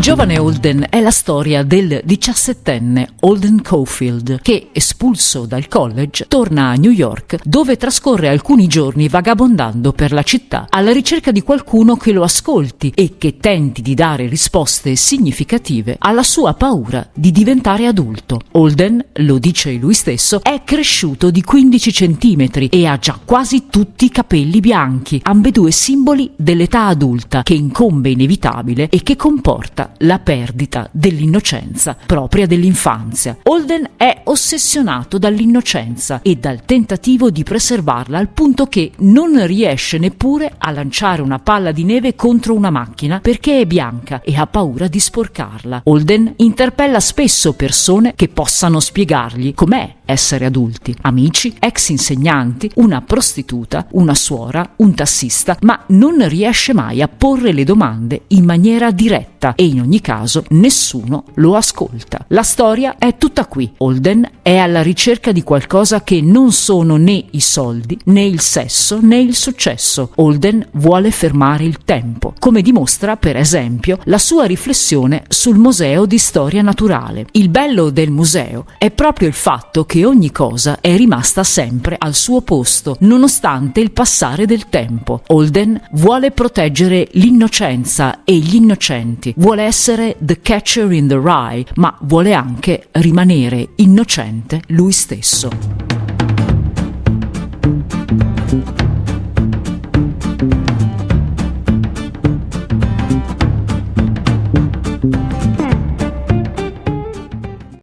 giovane Holden è la storia del diciassettenne Holden Caulfield che, espulso dal college, torna a New York dove trascorre alcuni giorni vagabondando per la città alla ricerca di qualcuno che lo ascolti e che tenti di dare risposte significative alla sua paura di diventare adulto. Holden, lo dice lui stesso, è cresciuto di 15 centimetri e ha già quasi tutti i capelli bianchi, ambedue simboli dell'età adulta che incombe inevitabile e che comporta la perdita dell'innocenza propria dell'infanzia. Holden è ossessionato dall'innocenza e dal tentativo di preservarla al punto che non riesce neppure a lanciare una palla di neve contro una macchina perché è bianca e ha paura di sporcarla. Holden interpella spesso persone che possano spiegargli com'è essere adulti, amici, ex insegnanti, una prostituta, una suora, un tassista, ma non riesce mai a porre le domande in maniera diretta e in ogni caso nessuno lo ascolta. La storia è tutta qui. Holden è alla ricerca di qualcosa che non sono né i soldi, né il sesso, né il successo. Holden vuole fermare il tempo, come dimostra per esempio la sua riflessione sul Museo di Storia Naturale. Il bello del museo è proprio il fatto che ogni cosa è rimasta sempre al suo posto, nonostante il passare del tempo. Holden vuole proteggere l'innocenza e gli innocenti, vuole essere the catcher in the rye, ma vuole anche rimanere innocente lui stesso.